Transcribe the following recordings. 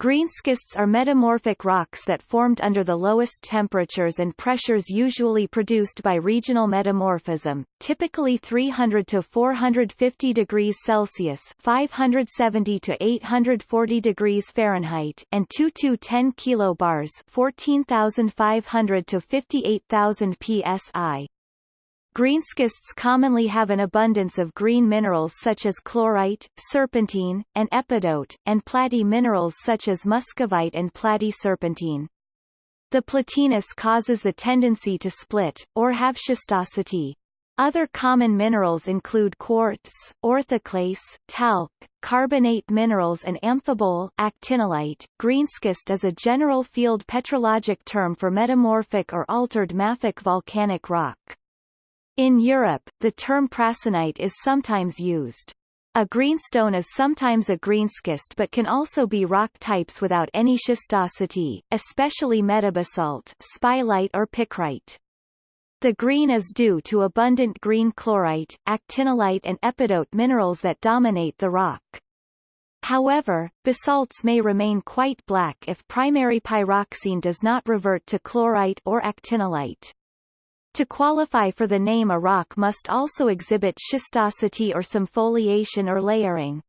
Greenschists are metamorphic rocks that formed under the lowest temperatures and pressures usually produced by regional metamorphism, typically 300 to 450 degrees Celsius (570 to 840 degrees Fahrenheit) and 2 to 10 kilobars (14,500 to 58,000 psi). Greenschists commonly have an abundance of green minerals such as chlorite, serpentine, and epidote, and platy minerals such as muscovite and platy serpentine. The platiness causes the tendency to split, or have schistosity. Other common minerals include quartz, orthoclase, talc, carbonate minerals and amphibole actinolite. Greenschist is a general field petrologic term for metamorphic or altered mafic volcanic rock. In Europe, the term prasinite is sometimes used. A greenstone is sometimes a greenschist but can also be rock types without any schistosity, especially metabasalt spilite or picrite. The green is due to abundant green chlorite, actinolite and epidote minerals that dominate the rock. However, basalts may remain quite black if primary pyroxene does not revert to chlorite or actinolite. To qualify for the name a rock must also exhibit schistosity or some foliation or layering.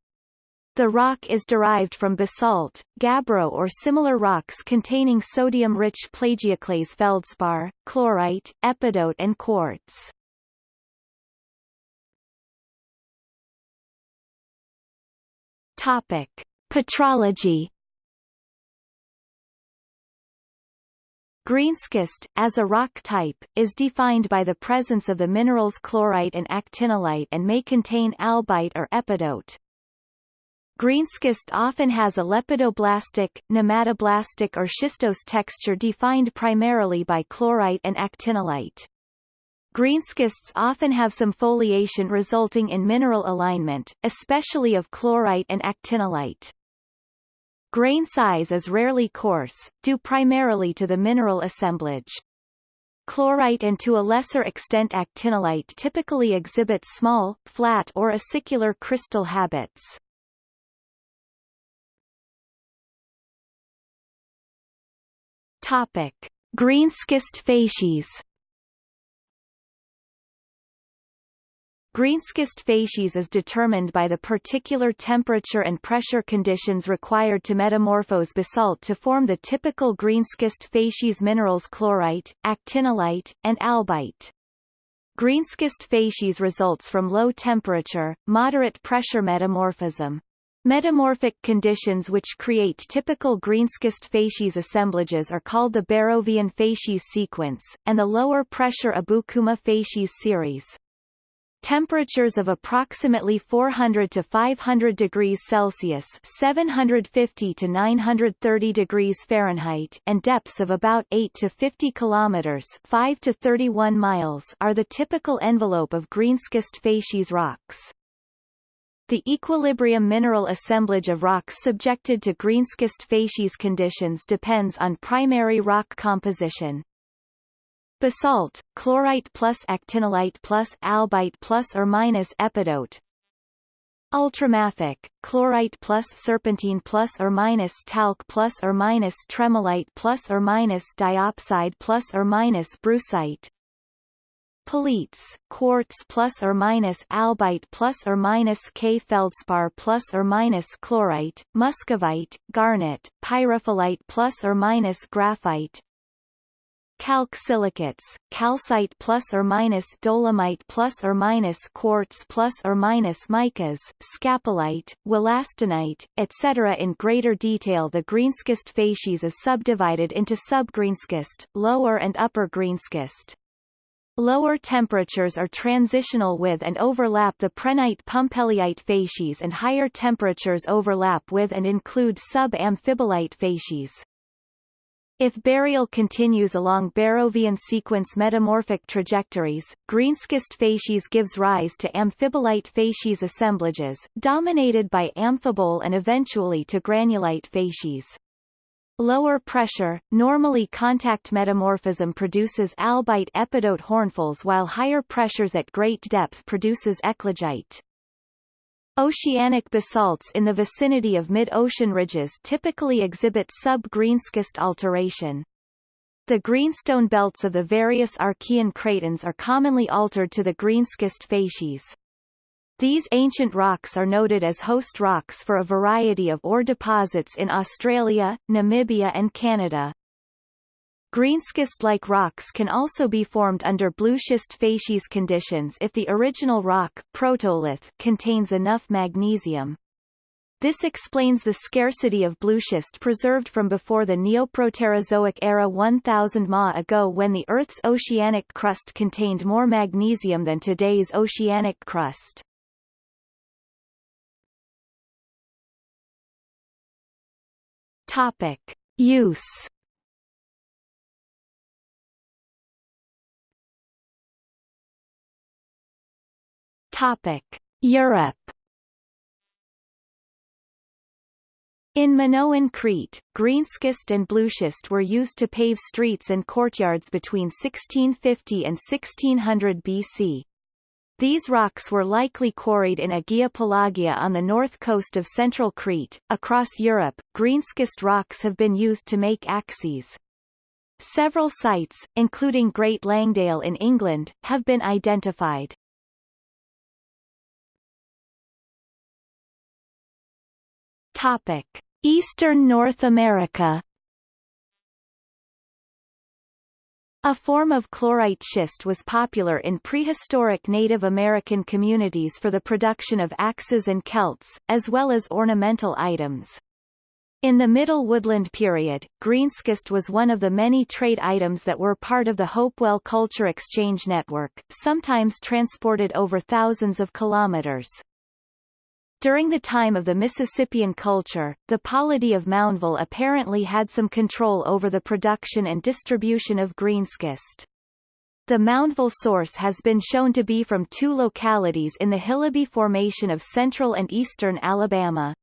The rock is derived from basalt, gabbro or similar rocks containing sodium-rich plagioclase feldspar, chlorite, epidote and quartz. Topic. Petrology Greenschist, as a rock type, is defined by the presence of the minerals chlorite and actinolite and may contain albite or epidote. Greenschist often has a lepidoblastic, nematoblastic or schistose texture defined primarily by chlorite and actinolite. Greenschists often have some foliation resulting in mineral alignment, especially of chlorite and actinolite. Grain size is rarely coarse, due primarily to the mineral assemblage. Chlorite and to a lesser extent actinolite typically exhibit small, flat or acicular crystal habits. Topic: Greenschist facies Greenschist facies is determined by the particular temperature and pressure conditions required to metamorphose basalt to form the typical greenschist facies minerals chlorite, actinolite, and albite. Greenschist facies results from low temperature, moderate pressure metamorphism. Metamorphic conditions which create typical greenschist facies assemblages are called the Barrovian facies sequence, and the lower pressure Abukuma facies series. Temperatures of approximately 400 to 500 degrees Celsius 750 to 930 degrees Fahrenheit and depths of about 8 to 50 kilometers 5 to 31 miles are the typical envelope of greenschist facies rocks. The equilibrium mineral assemblage of rocks subjected to greenschist facies conditions depends on primary rock composition. Basalt, chlorite plus actinolite plus albite plus or minus epidote. Ultramafic, chlorite plus serpentine plus or minus talc plus or minus tremolite plus or minus diopside plus or minus brucite. Pelites, quartz plus or minus albite plus or minus K feldspar plus or minus chlorite, muscovite, garnet, pyrophyllite plus or minus graphite, calc silicates, calcite plus or minus dolomite plus or minus quartz plus or minus micas, scapolite, wollastonite, etc. In greater detail the greenschist facies is subdivided into subgreenschist, lower and upper greenschist. Lower temperatures are transitional with and overlap the prehnite pumpellyite facies and higher temperatures overlap with and include sub-amphibolite facies. If burial continues along Barrovian sequence metamorphic trajectories, greenschist facies gives rise to amphibolite facies assemblages, dominated by amphibole and eventually to granulite facies. Lower pressure, normally contact metamorphism produces albite epidote hornfels while higher pressures at great depth produces eclogite. Oceanic basalts in the vicinity of mid-ocean ridges typically exhibit sub-greenschist alteration. The greenstone belts of the various Archean cratons are commonly altered to the greenschist facies. These ancient rocks are noted as host rocks for a variety of ore deposits in Australia, Namibia and Canada. Greenschist-like rocks can also be formed under blueschist facies conditions if the original rock protolith contains enough magnesium. This explains the scarcity of blueschist preserved from before the Neoproterozoic era 1000 ma ago when the Earth's oceanic crust contained more magnesium than today's oceanic crust. Topic. Use Topic. Europe In Minoan Crete, greenschist and blueschist were used to pave streets and courtyards between 1650 and 1600 BC. These rocks were likely quarried in Agia Pelagia on the north coast of central Crete. Across Europe, greenschist rocks have been used to make axes. Several sites, including Great Langdale in England, have been identified. Topic: Eastern North America A form of chlorite schist was popular in prehistoric Native American communities for the production of axes and celts, as well as ornamental items. In the Middle Woodland period, greenschist was one of the many trade items that were part of the Hopewell Culture Exchange Network, sometimes transported over thousands of kilometers. During the time of the Mississippian culture, the polity of Moundville apparently had some control over the production and distribution of greenschist. The Moundville source has been shown to be from two localities in the Hillabee Formation of central and eastern Alabama.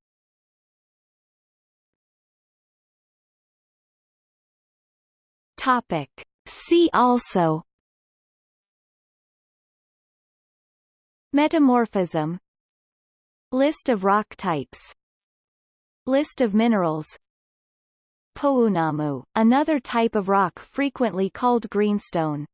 Topic. See also Metamorphism List of rock types. List of minerals. Pounamu, another type of rock frequently called greenstone